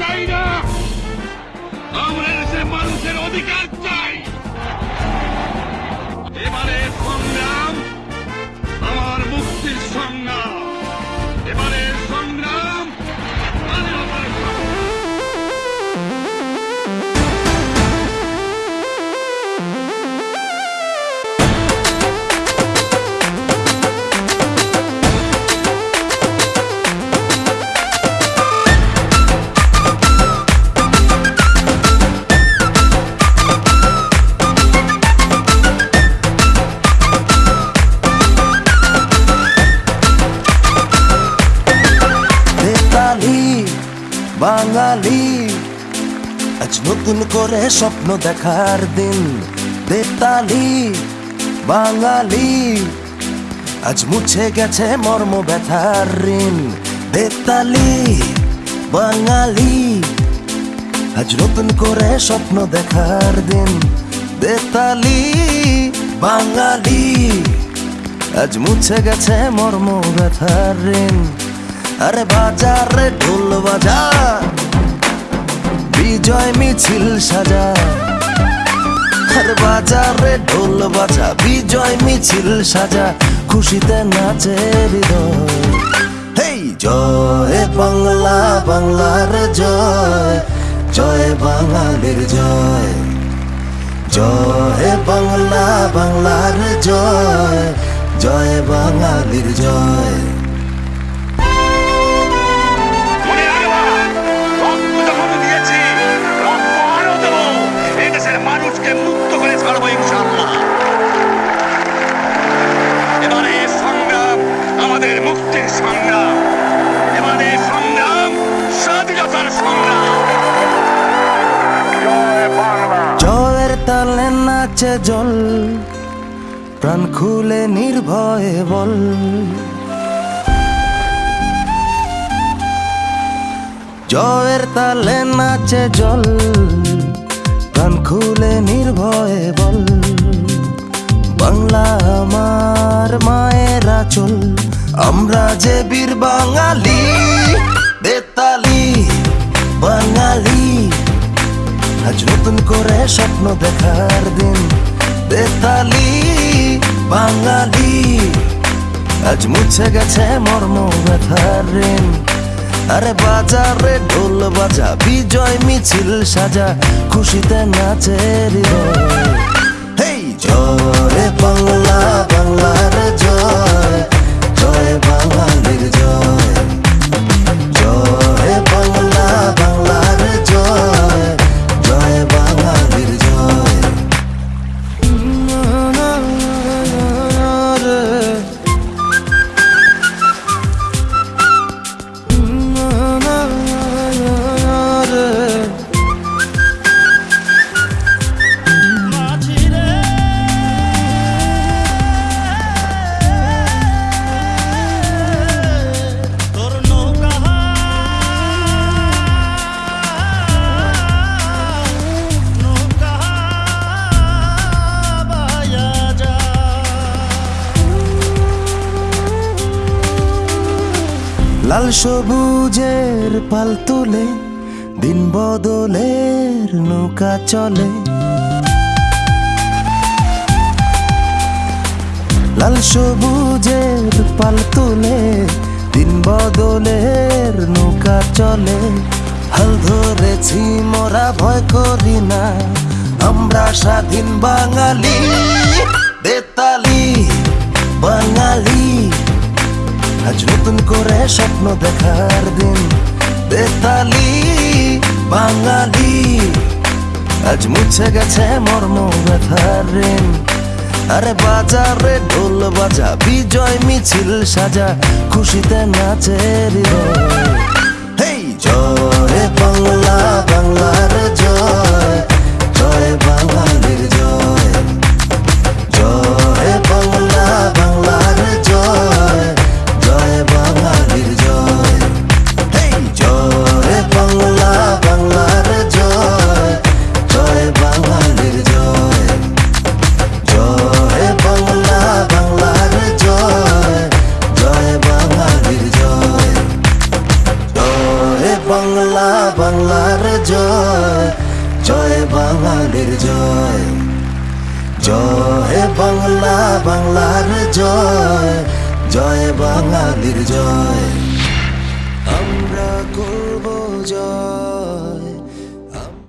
চাই না। আমরা দেশে মানুষের অধিকার চাই। বাঙালি। আজ নতুন করে স্বপ্ন দেখার দিন, বেতালি, বাঙালি। আজ মুছে গেছে মর্ম ব্যথার ঋণ, বেতালি, বাঙালি। আজ নতুন করে স্বপ্ন দেখার দিন, বেতালি, বাঙালি। আজ মুছে গেছে মর্ম ব্যথার ঋণ আরে বাজার রে ঢোল বাজা, বিজয় মিছিল সাজা। আরে বাজার ঢোল বাজা, বিজয় মিছিল সাজা, খুশিতে নাচে হৃদয়। হেই, জয় বাংলা, বাংলার জয় জয় বাঙালির জয়। জয় বাংলা, বাংলার জয় জয় বাঙালির জয়। তালে নাচে জল, প্রাণ খুলে নির্ভয়ে বল। জয়ের তালে নাচে জল, প্রাণ খুলে নির্ভয়ে বল। বাংলা আমার মায়ের আচল আমরা যে বীর বাঙালি। আজ নতুন করে স্বপ্ন দেখার দিন। বেতালি, বাঙালি, আজ মুছে গেছে মর্ম ব্যথার ঋণ। আরে বাজারে ঢোল বাজা, বিজয় মিছিল সাজা, খুশিতে নাচে হৃদয়। জয় বাংলা, বাংলার জয় লাল সবুজের পাল তুলে, দিন বদলের নৌকা চলে। লাল সবুজের পাল তুলে, দিন বদলের নৌকা চলে। হাল ধরেছি, মোরা ভয় করি না, আমরা স্বাধীন বাঙালি। আজ নতুন করে স্বপ্ন দেখার দিন। বেতালি, বাঙালি, আজ মুছে গেছে মর্ম ব্যথার ঋণ। আরে বাজারে ঢোল বাজা, বিজয় মিছিল সাজা, খুশিতে নাচের হৃদয়। বাংলার জয় জয় বাঙালির জয়। জয় বাংলা, বাংলার জয় জয় বাঙালির জয়। আমরা করব জয়।